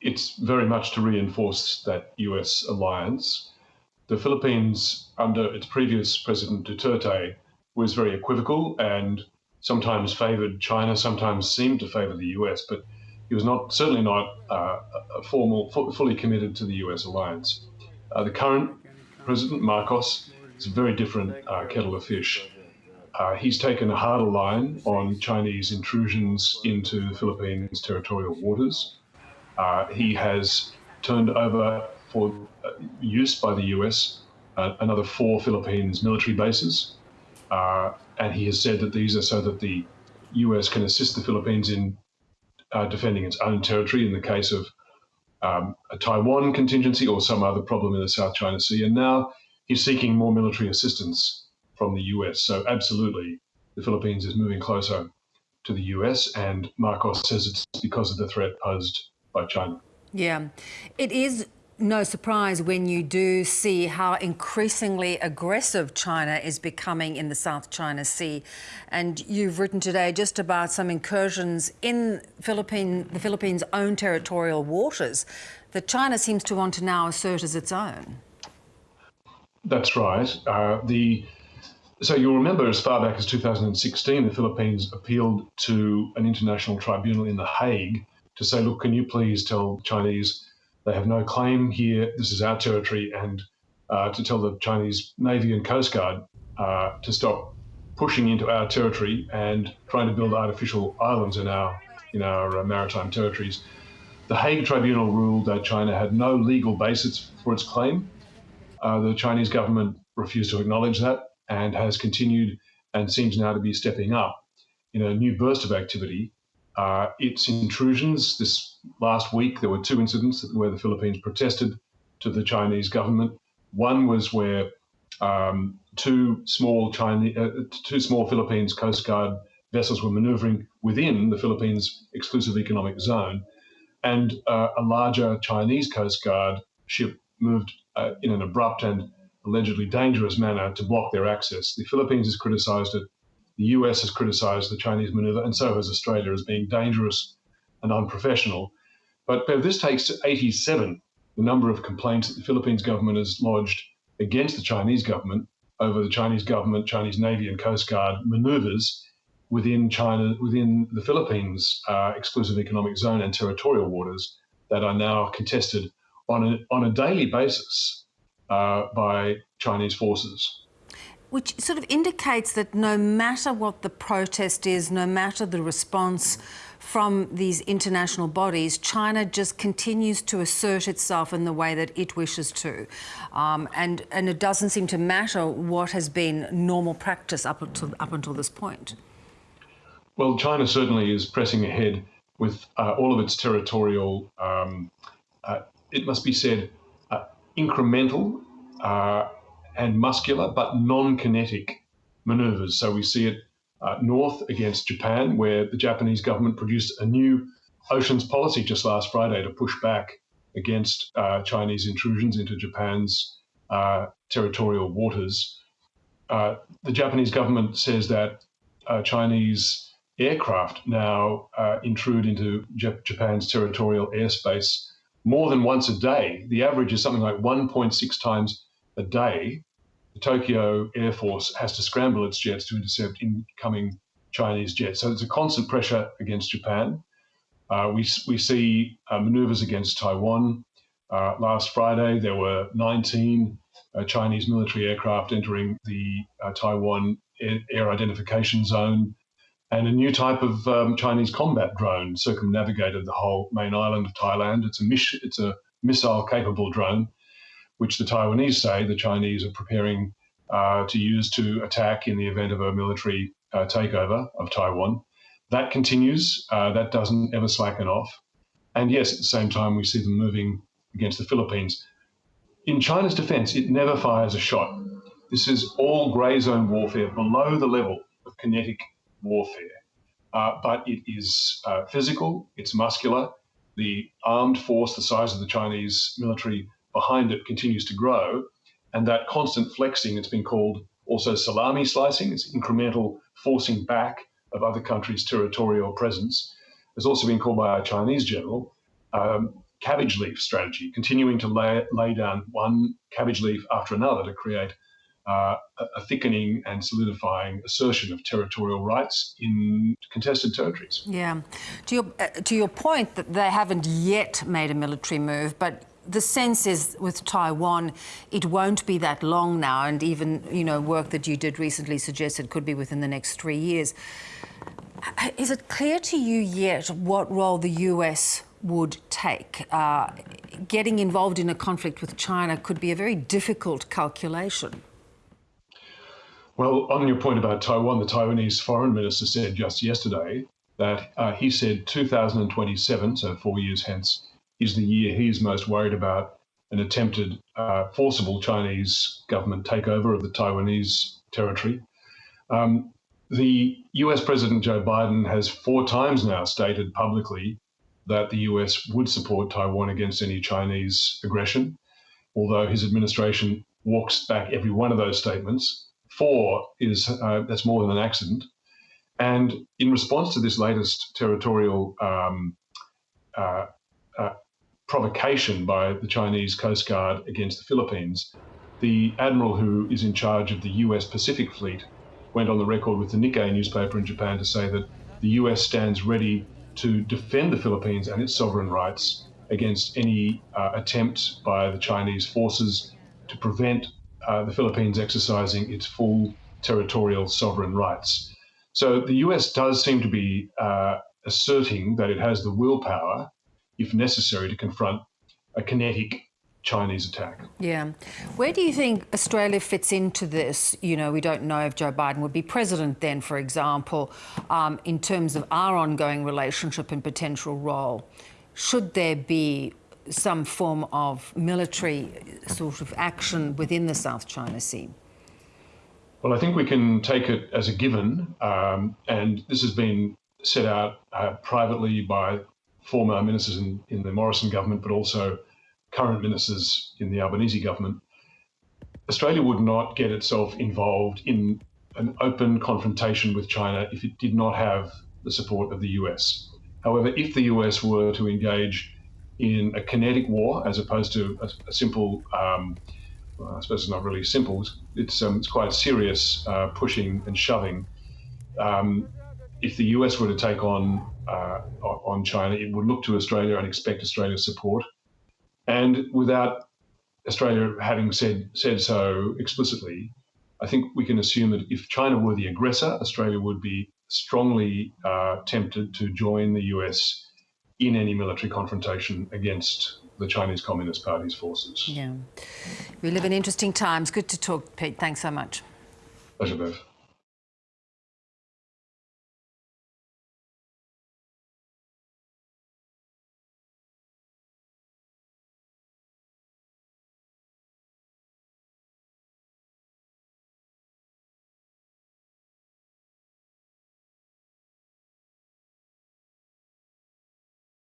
it's very much to reinforce that US alliance. The Philippines, under its previous president Duterte, was very equivocal and sometimes favored China, sometimes seemed to favor the US, but he was not certainly not uh, a formal, fully committed to the US alliance. Uh, the current president, Marcos, is a very different uh, kettle of fish. Uh, he's taken a harder line on Chinese intrusions into the Philippines' territorial waters. Uh, he has turned over for uh, use by the US uh, another four Philippines military bases. Uh, and he has said that these are so that the US can assist the Philippines in uh, defending its own territory in the case of um, a Taiwan contingency or some other problem in the South China Sea. And now he's seeking more military assistance from the US. So, absolutely, the Philippines is moving closer to the US, and Marcos says it's because of the threat posed by China. Yeah, it is no surprise when you do see how increasingly aggressive China is becoming in the South China Sea. And you've written today just about some incursions in Philippine, the Philippines' own territorial waters that China seems to want to now assert as its own. That's right. Uh, the so you'll remember as far back as 2016, the Philippines appealed to an international tribunal in The Hague to say, look, can you please tell Chinese they have no claim here, this is our territory, and uh, to tell the Chinese Navy and Coast Guard uh, to stop pushing into our territory and trying to build artificial islands in our in our uh, maritime territories. The Hague Tribunal ruled that China had no legal basis for its claim. Uh, the Chinese government refused to acknowledge that and has continued and seems now to be stepping up in a new burst of activity uh, its intrusions. This last week, there were two incidents where the Philippines protested to the Chinese government. One was where um, two small Chinese, uh, two small Philippines Coast Guard vessels were manoeuvring within the Philippines' exclusive economic zone, and uh, a larger Chinese Coast Guard ship moved uh, in an abrupt and allegedly dangerous manner to block their access. The Philippines has criticised it the US has criticized the Chinese maneuver, and so has Australia, as being dangerous and unprofessional. But this takes to 87 the number of complaints that the Philippines government has lodged against the Chinese government over the Chinese government, Chinese Navy, and Coast Guard maneuvers within China, within the Philippines' uh, exclusive economic zone and territorial waters that are now contested on a, on a daily basis uh, by Chinese forces which sort of indicates that no matter what the protest is, no matter the response from these international bodies, China just continues to assert itself in the way that it wishes to. Um, and, and it doesn't seem to matter what has been normal practice up until, up until this point. Well, China certainly is pressing ahead with uh, all of its territorial, um, uh, it must be said, uh, incremental uh, and muscular but non kinetic maneuvers. So we see it uh, north against Japan, where the Japanese government produced a new oceans policy just last Friday to push back against uh, Chinese intrusions into Japan's uh, territorial waters. Uh, the Japanese government says that uh, Chinese aircraft now uh, intrude into Japan's territorial airspace more than once a day. The average is something like 1.6 times a day, the Tokyo Air Force has to scramble its jets to intercept incoming Chinese jets. So there's a constant pressure against Japan. Uh, we, we see uh, maneuvers against Taiwan. Uh, last Friday, there were 19 uh, Chinese military aircraft entering the uh, Taiwan air, air, identification zone, and a new type of um, Chinese combat drone circumnavigated the whole main island of Taiwan. It's a, it's a missile capable drone which the Taiwanese say the Chinese are preparing uh, to use to attack in the event of a military uh, takeover of Taiwan. That continues. Uh, that doesn't ever slacken off. And yes, at the same time, we see them moving against the Philippines. In China's defense, it never fires a shot. This is all grey zone warfare below the level of kinetic warfare. Uh, but it is uh, physical, it's muscular. The armed force, the size of the Chinese military behind it continues to grow. And that constant flexing, it's been called also salami slicing, it's incremental forcing back of other countries' territorial presence, has also been called by a Chinese general um, cabbage leaf strategy, continuing to lay, lay down one cabbage leaf after another to create uh, a thickening and solidifying assertion of territorial rights in contested territories. Yeah. To your, uh, to your point that they haven't yet made a military move, but the sense is with Taiwan, it won't be that long now, and even you know work that you did recently suggested could be within the next three years. Is it clear to you yet what role the US would take? Uh, getting involved in a conflict with China could be a very difficult calculation. Well, on your point about Taiwan, the Taiwanese foreign minister said just yesterday that uh, he said 2027, so four years hence, is the year he is most worried about an attempted uh, forcible Chinese government takeover of the Taiwanese territory. Um, the US President Joe Biden has four times now stated publicly that the US would support Taiwan against any Chinese aggression, although his administration walks back every one of those statements four is uh, that's more than an accident. And in response to this latest territorial um, uh, uh, provocation by the Chinese Coast Guard against the Philippines, the admiral who is in charge of the US Pacific Fleet went on the record with the Nikkei newspaper in Japan to say that the US stands ready to defend the Philippines and its sovereign rights against any uh, attempt by the Chinese forces to prevent uh, the Philippines exercising its full territorial sovereign rights. So the US does seem to be uh, asserting that it has the willpower, if necessary, to confront a kinetic Chinese attack. Yeah. Where do you think Australia fits into this? You know, we don't know if Joe Biden would be president then, for example, um, in terms of our ongoing relationship and potential role. Should there be some form of military sort of action within the South China Sea? Well, I think we can take it as a given, um, and this has been set out uh, privately by former ministers in, in the Morrison government, but also current ministers in the Albanese government. Australia would not get itself involved in an open confrontation with China if it did not have the support of the US. However, if the US were to engage in a kinetic war as opposed to a, a simple, um, well, I suppose it's not really simple, it's, um, it's quite serious uh, pushing and shoving. Um, if the US were to take on uh, on China, it would look to Australia and expect Australia's support. And without Australia having said said so explicitly, I think we can assume that if China were the aggressor, Australia would be strongly uh, tempted to join the US in any military confrontation against the Chinese Communist Party's forces. Yeah. We live in interesting times. Good to talk, Pete. Thanks so much. Pleasure, Bev.